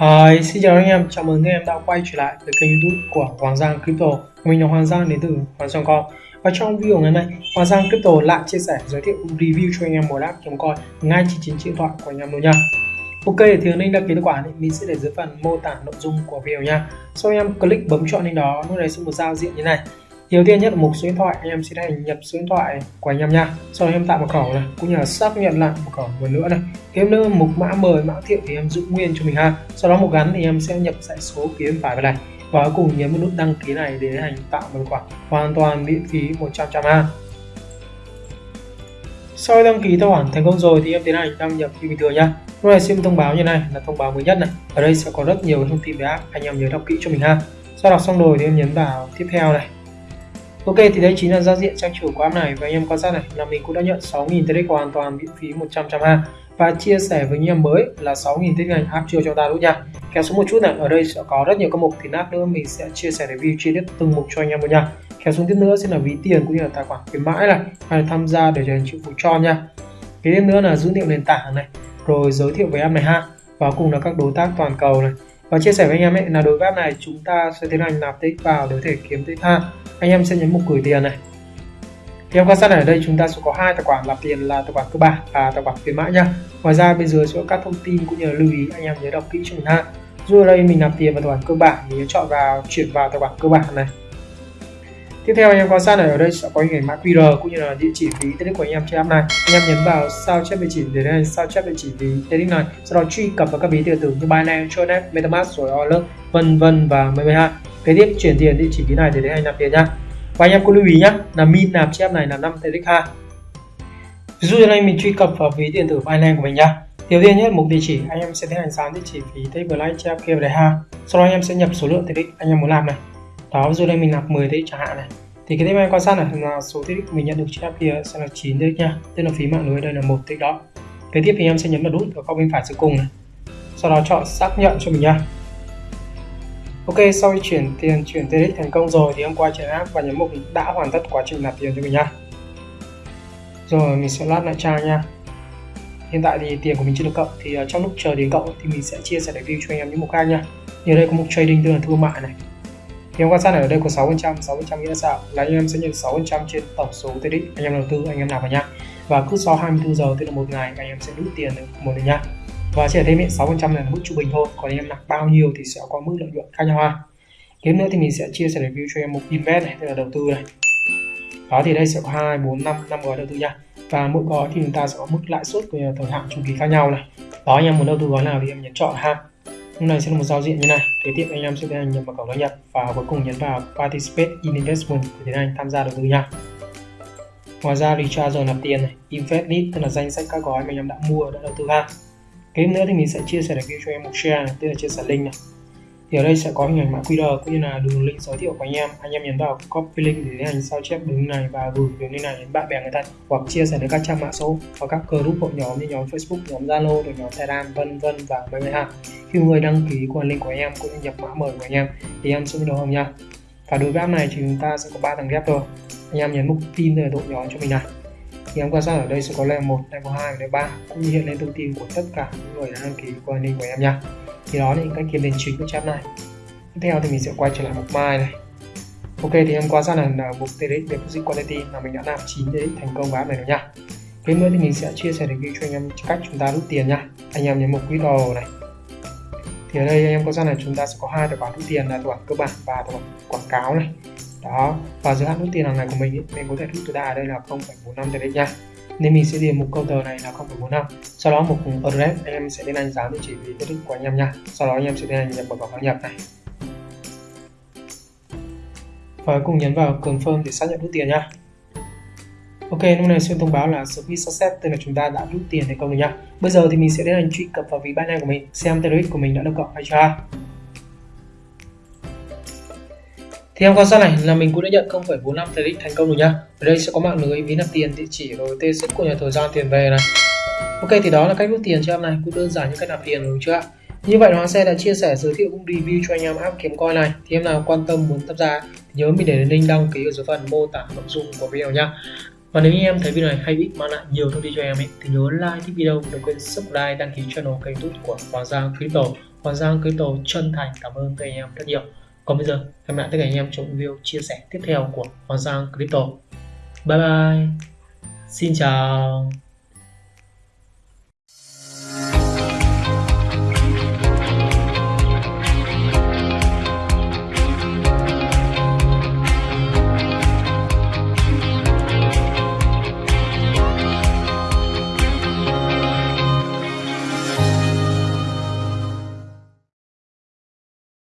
Hi, xin chào anh em, chào mừng anh em đã quay trở lại với kênh youtube của Hoàng Giang Crypto. Mình là Hoàng Giang đến từ Hoàng Giang Com Và trong video ngày hôm nay, Hoàng Giang Crypto lại chia sẻ giới thiệu review cho anh em một app kiếm coin ngay trên chính điện thoại của anh em luôn nha. Ok, thì anh đăng ký tài khoản thì mình sẽ để dưới phần mô tả nội dung của video nha. Sau anh em click bấm chọn lên đó, lúc này sẽ một giao diện như này đầu tiên nhất là mục số điện thoại anh em sẽ hành nhập số điện thoại của anh em nha. Sau đó em tạo mật khẩu này, cũng như là xác nhận lại mật khẩu một nữa này. Thêm nữa mục mã mời mã thiệu thì em giữ nguyên cho mình ha. Sau đó mục gắn thì em sẽ nhập dãy số phía bên phải vào này. Và cuối cùng nhấn vào nút đăng ký này để hành tạo một khoản hoàn toàn miễn phí 100 trăm ha. Sau đăng ký tài khoản thành công rồi thì em tiến hành đăng nhập như bình thường nha. Lúc này xem thông báo như này là thông báo mới nhất này. Ở đây sẽ có rất nhiều thông tin về app anh em nhớ đọc kỹ cho mình ha. Sau đọc xong rồi thì em nhấn vào tiếp theo này. Ok, thì đây chính là giao diện trang chủ của app này. Và anh em quan sát này, là mình cũng đã nhận 6.000 TX hoàn toàn miễn phí 100 ha và chia sẻ với anh em mới là 6.000 TX ngành app chưa cho ta đúng nha kéo xuống một chút này, ở đây sẽ có rất nhiều các mục thì lát nữa mình sẽ chia sẻ review chi tiết từng mục cho anh em luôn nha. Kéo xuống tiếp nữa sẽ là ví tiền cũng như là tài khoản khuyến mãi này, hay là tham gia để trở thành triệu cho nha. Cái tiếp nữa là dữ liệu nền tảng này, rồi giới thiệu về app này ha. Và cùng là các đối tác toàn cầu này và chia sẻ với anh em ấy, là đối với app này chúng ta sẽ tiến hành nạp tích vào để có thể kiếm tích ha anh em sẽ nhấn mục gửi tiền này. Thì em quan sát ở đây chúng ta sẽ có hai tài khoản, nạp tiền là tài khoản cơ bản và tài khoản khuyến mãi nha. Ngoài ra, bên dưới sẽ có các thông tin cũng như là lưu ý, anh em nhớ đọc kỹ cho mình ha. Dù ở đây mình nạp tiền vào tài khoản cơ bản thì nhớ chọn vào, chuyển vào tài khoản cơ bản này tiếp theo anh em quan sát này ở đây sẽ có hình ảnh mã QR cũng như là địa chỉ ví TEDx của anh em trên app này. Anh em nhấn vào sao chép địa chỉ để đây sao chép địa chỉ ví TEDx này sau đó truy cập vào các ví điện tử như Binance, Tronet, MetaMask rồi Orler vân vân và mười hai kế tiếp chuyển tiền địa chỉ ví này để đến anh nạp tiền nhá. Và anh em có lưu ý nhá là min nạp chép này là 5 TX ha ví dụ như này mình truy cập vào ví điện tử Binance của mình nhá. Đầu tiên nhất mục địa chỉ anh em sẽ tiến hành dán địa chỉ phí TX Black cho kia về đây ha sau đó anh em sẽ nhập số lượng tiền anh em muốn làm này đó ví dụ đây mình nạp 10 TX chẳng hạn này thì cái tiếp em quan sát này là số TX mình nhận được trên app kia sẽ là 9 TX nha tức là phí mạng lưới đây là một TX đó kế tiếp thì em sẽ nhấn vào nút ở góc bên phải dưới cùng này sau đó chọn xác nhận cho mình nha Ok, sau khi chuyển tiền chuyển TRX thành công rồi thì em quay trở app và nhấn mục đã hoàn tất quá trình nạp tiền cho mình nha. Rồi mình sẽ lát lại trang nha. Hiện tại thì tiền của mình chưa được cộng thì ờ, trong lúc chờ đến cộng thì mình sẽ chia sẻ review cho anh em những mục khác nha. Như đây có mục trading tức là thương mại này. Thì em quan sát này ở đây có 6%, 6% nghĩa là sao? Là anh em sẽ nhận 6% trên tổng số TRX anh em đầu tư anh em nào vào nhá. Và cứ sau 24 giờ tức là một ngày anh em sẽ rút tiền được một lần nhá. Và chỉ thêm 6% là mức trung bình thôi. Còn anh em nạp bao nhiêu thì sẽ có mức lợi nhuận khác nhau ha. Tiếp nữa thì mình sẽ chia sẻ review cho em một invest này tức là đầu tư này. Đó thì đây sẽ có hai bốn năm năm gói đầu tư nha và mỗi gói thì chúng ta sẽ có mức lãi suất của thời hạn chu kỳ khác nhau này. Đó anh em muốn đầu tư gói nào thì em nhấn chọn ha lúc này sẽ là một giao diện như này. Kế tiếp anh em sẽ tiến hành nhập mật khẩu đăng nhập và cuối cùng nhấn vào participate in investment để tiến hành tham gia đầu tư nha. Ngoài ra recharge rồi nạp tiền này invest list tức là danh sách các gói mà anh em đã mua đã đầu tư ha kế nữa thì mình sẽ chia sẻ được cho em một share này, tức là chia sẻ link này thì ở đây sẽ có hình ảnh mã QR cũng như là đường link giới thiệu của anh em. Anh em nhấn vào copy link để tiến hành sao chép đường link này và gửi đường link này đến bạn bè người thân hoặc chia sẻ đến các trang mạng xã hội và các group hội nhóm như nhóm Facebook nhóm Zalo rồi nhóm Telegram vân vân và many ha. Khi người đăng ký qua link của anh em cũng như nhập mã mời của anh em thì em sẽ đầu hồng nha. Và đối với app này thì chúng ta sẽ có ba tầng ghép thôi. Anh em nhấn mục tin về đội nhóm cho mình này. Thì em quan sát ở đây sẽ có level 1, level 2 và level 3 cũng như hiện lên thông tin của tất cả những người đã đăng ký qua link của em nha thì đó là những cách kiếm tiền chính của chat này. Tiếp theo thì mình sẽ quay trở lại mục mai này. Ok thì em qua sang là, mục tdx Deposit Quality là mình đã làm 9 tdx thành công vào này rồi nha. Kế nữa thì mình sẽ chia sẻ review cho anh em cách chúng ta rút tiền nha. Anh em nhấn mục withdraw này. Thì ở đây anh em có ra là chúng ta sẽ có hai tài khoản rút tiền là tài khoản cơ bản và tài khoản quảng cáo này. Đó và giới hạn rút tiền hàng ngày của mình ý, mình có thể rút tối đa ở đây là 0,45 TRX nha nên mình sẽ điền mục câu tờ này là 0,45 sau đó mục address anh em sẽ tiến anh dán địa chỉ vì TRX của anh em nha sau đó anh em sẽ tiến anh nhập vào đăng nhập này và cùng nhấn vào confirm để xác nhận rút tiền nha Ok, lúc này sẽ thông báo là service success tức là chúng ta đã rút tiền thành công rồi nha. Bây giờ thì mình sẽ tiến hành truy cập vào ví Binance của mình xem tên của mình đã được cộng hay chưa. Thì em quan sát này là mình cũng đã nhận 0,45 TRX thành công rồi nhá. Ở đây sẽ có mạng lưới ví nạp tiền, địa chỉ rồi tên sức của nhà thời gian tiền về này. Ok thì đó là cách rút tiền cho em này, cũng đơn giản như cách nạp tiền đúng chưa Như vậy Hoàng xe đã chia sẻ giới thiệu cũng review cho anh em app kiếm coin này. Thì em nào quan tâm muốn tham gia nhớ mình để link đăng ký ở dưới phần mô tả nội dung của video nhá. Và nếu như em thấy video này hay ích mang lại nhiều thông tin cho em ấy, thì nhớ like thích video, đừng quên subscribe, đăng ký channel kênh youtube của Hoàng Giang Crypto Hoàng Giang Crypto chân thành cảm ơn các anh em rất nhiều còn bây giờ hẹn gặp lại tất cả anh em trong video chia sẻ tiếp theo của Hoàng Giang Crypto. Bye bye. Xin chào.